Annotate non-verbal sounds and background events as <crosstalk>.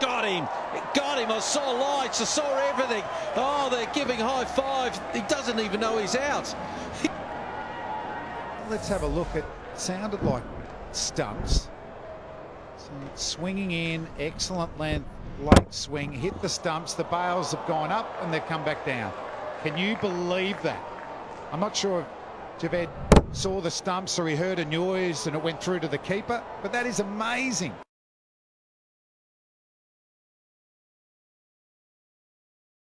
got him. It got him. I saw lights. I saw everything. Oh, they're giving high five. He doesn't even know he's out. <laughs> Let's have a look. at. sounded like stumps. So swinging in, excellent length, late swing, hit the stumps. The bails have gone up and they've come back down. Can you believe that? I'm not sure if Javed saw the stumps or he heard a noise and it went through to the keeper, but that is amazing.